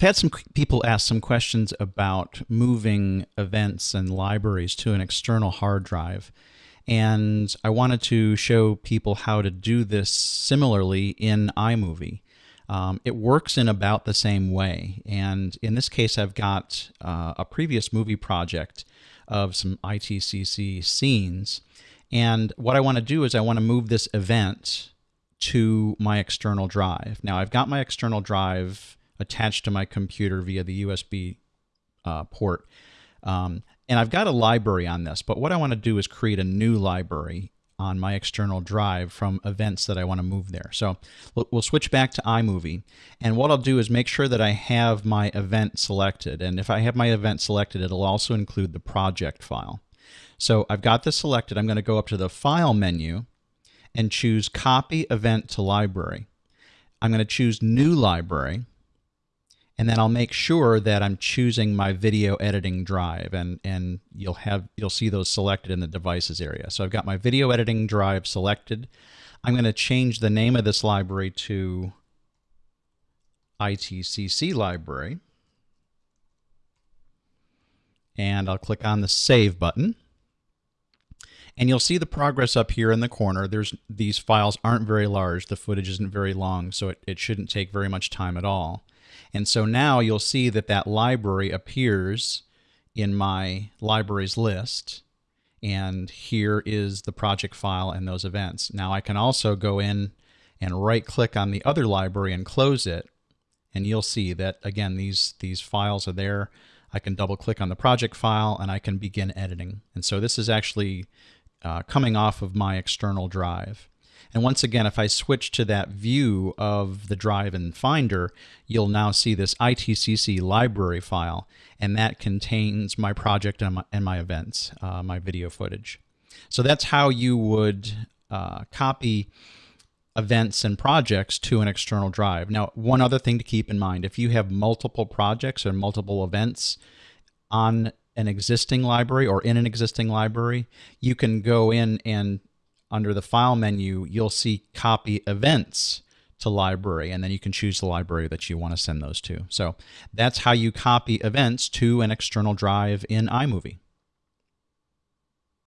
I've had some people ask some questions about moving events and libraries to an external hard drive. And I wanted to show people how to do this similarly in iMovie. Um, it works in about the same way. And in this case, I've got uh, a previous movie project of some ITCC scenes. And what I want to do is I want to move this event to my external drive. Now I've got my external drive attached to my computer via the USB uh, port. Um, and I've got a library on this, but what I want to do is create a new library on my external drive from events that I want to move there. So we'll switch back to iMovie. And what I'll do is make sure that I have my event selected. And if I have my event selected, it'll also include the project file. So I've got this selected. I'm going to go up to the File menu and choose Copy Event to Library. I'm going to choose New Library and then I'll make sure that I'm choosing my video editing drive and and you'll have you'll see those selected in the devices area. So I've got my video editing drive selected. I'm going to change the name of this library to ITCC library. And I'll click on the save button. And you'll see the progress up here in the corner. There's These files aren't very large. The footage isn't very long, so it, it shouldn't take very much time at all. And so now you'll see that that library appears in my libraries list. And here is the project file and those events. Now I can also go in and right click on the other library and close it. And you'll see that again, these, these files are there. I can double click on the project file and I can begin editing. And so this is actually uh, coming off of my external drive. And once again, if I switch to that view of the drive in Finder, you'll now see this ITCC library file, and that contains my project and my, and my events, uh, my video footage. So that's how you would uh, copy events and projects to an external drive. Now, one other thing to keep in mind, if you have multiple projects or multiple events on an existing library or in an existing library, you can go in and under the file menu, you'll see copy events to library, and then you can choose the library that you want to send those to. So that's how you copy events to an external drive in iMovie.